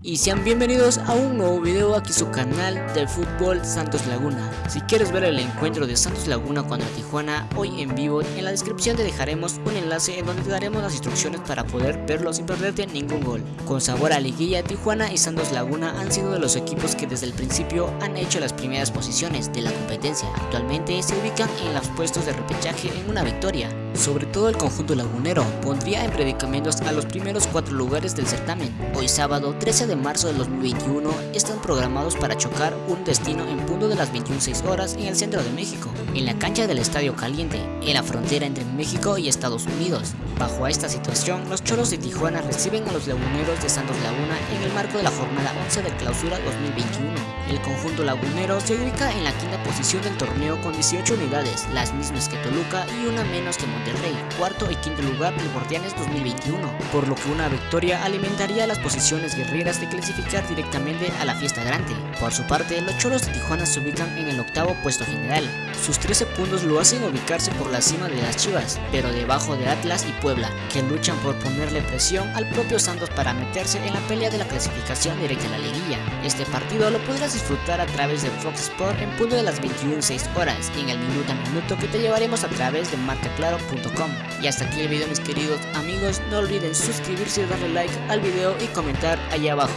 y sean bienvenidos a un nuevo video aquí su canal del fútbol Santos Laguna. Si quieres ver el encuentro de Santos Laguna contra Tijuana hoy en vivo, en la descripción te dejaremos un enlace en donde te daremos las instrucciones para poder verlo sin perderte ningún gol. Con sabor a liguilla, Tijuana y Santos Laguna han sido de los equipos que desde el principio han hecho las primeras posiciones de la competencia. Actualmente se ubican en los puestos de repechaje en una victoria. Sobre todo el conjunto lagunero pondría en predicamentos a los primeros cuatro lugares del certamen. Hoy sábado 13 de marzo del 2021 están programados para chocar un destino en punto de las 21.06 horas en el centro de México, en la cancha del Estadio Caliente, en la frontera entre México y Estados Unidos. Bajo esta situación, los Choros de Tijuana reciben a los laguneros de Santos Laguna en el marco de la jornada 11 del clausura 2021. El conjunto lagunero se ubica en la quinta posición del torneo con 18 unidades, las mismas que Toluca y una menos que Monterrey, cuarto y quinto lugar del Guardianes 2021, por lo que una victoria alimentaría las posiciones guerreras de clasificar directamente a la fiesta grande. Por su parte, los Choros de Tijuana se ubican en el octavo puesto general. Sus 13 puntos lo hacen ubicarse por la cima de las Chivas, pero debajo de Atlas y Puebla, que luchan por ponerle presión al propio Santos para meterse en la pelea de la clasificación directa a la liguilla. Este partido lo podrás disfrutar a través de Fox Sport en punto de las 21.06 horas y en el minuto a minuto que te llevaremos a través de marcaclaro.com. Y hasta aquí el video mis queridos amigos, no olviden suscribirse, darle like al video y comentar allá abajo.